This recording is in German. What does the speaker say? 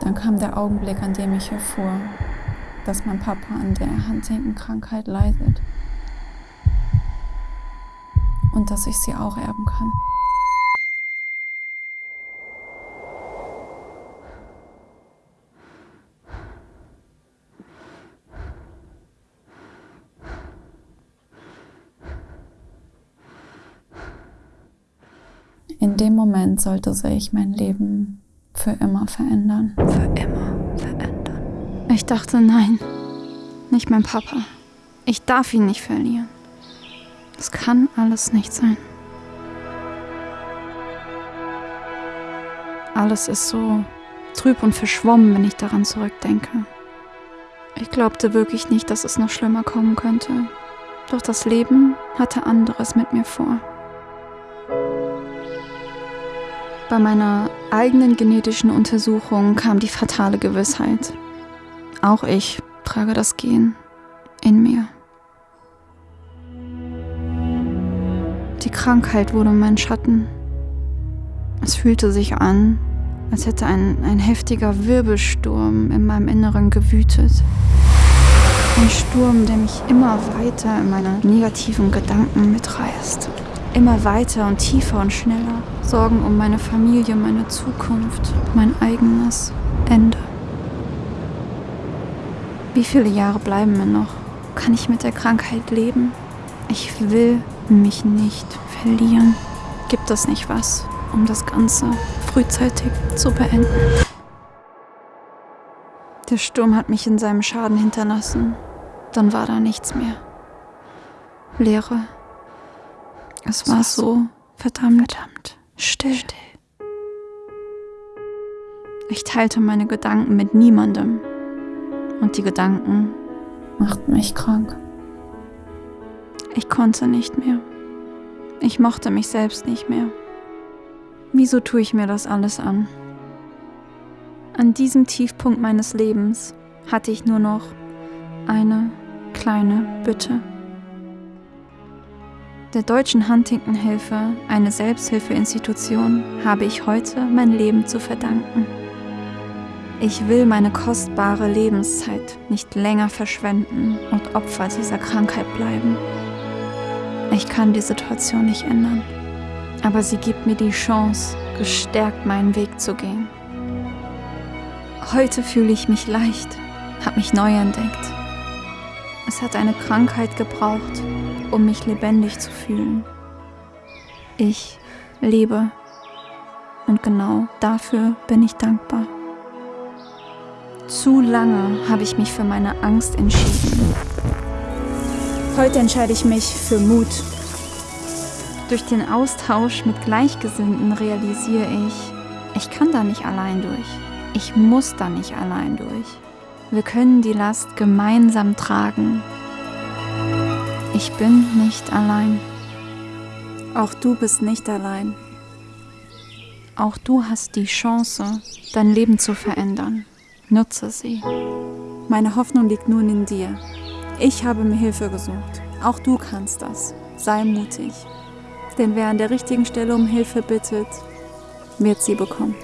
Dann kam der Augenblick, an dem ich erfuhr, dass mein Papa an der Huntington-Krankheit leidet und dass ich sie auch erben kann. In dem Moment sollte sich mein Leben für immer verändern. Für immer verändern. Ich dachte, nein, nicht mein Papa. Ich darf ihn nicht verlieren. Das kann alles nicht sein. Alles ist so trüb und verschwommen, wenn ich daran zurückdenke. Ich glaubte wirklich nicht, dass es noch schlimmer kommen könnte. Doch das Leben hatte anderes mit mir vor. Bei meiner eigenen genetischen Untersuchung kam die fatale Gewissheit. Auch ich trage das Gen in mir. Die Krankheit wurde mein Schatten. Es fühlte sich an, als hätte ein, ein heftiger Wirbelsturm in meinem Inneren gewütet. Ein Sturm, der mich immer weiter in meine negativen Gedanken mitreißt. Immer weiter und tiefer und schneller. Sorgen um meine Familie, meine Zukunft, mein eigenes Ende. Wie viele Jahre bleiben mir noch? Kann ich mit der Krankheit leben? Ich will mich nicht verlieren. Gibt es nicht was, um das Ganze frühzeitig zu beenden? Der Sturm hat mich in seinem Schaden hinterlassen. Dann war da nichts mehr. Leere. Es war so verdammt, verdammt still. still. Ich teilte meine Gedanken mit niemandem. Und die Gedanken machten mich krank. Ich konnte nicht mehr. Ich mochte mich selbst nicht mehr. Wieso tue ich mir das alles an? An diesem Tiefpunkt meines Lebens hatte ich nur noch eine kleine Bitte. Der Deutschen Huntington-Hilfe, eine Selbsthilfeinstitution, habe ich heute mein Leben zu verdanken. Ich will meine kostbare Lebenszeit nicht länger verschwenden und Opfer dieser Krankheit bleiben. Ich kann die Situation nicht ändern, aber sie gibt mir die Chance, gestärkt meinen Weg zu gehen. Heute fühle ich mich leicht, habe mich neu entdeckt. Es hat eine Krankheit gebraucht, um mich lebendig zu fühlen. Ich lebe und genau dafür bin ich dankbar. Zu lange habe ich mich für meine Angst entschieden. Heute entscheide ich mich für Mut. Durch den Austausch mit Gleichgesinnten realisiere ich, ich kann da nicht allein durch. Ich muss da nicht allein durch. Wir können die Last gemeinsam tragen. Ich bin nicht allein. Auch du bist nicht allein. Auch du hast die Chance, dein Leben zu verändern. Nutze sie. Meine Hoffnung liegt nun in dir. Ich habe mir Hilfe gesucht. Auch du kannst das. Sei mutig. Denn wer an der richtigen Stelle um Hilfe bittet, wird sie bekommen.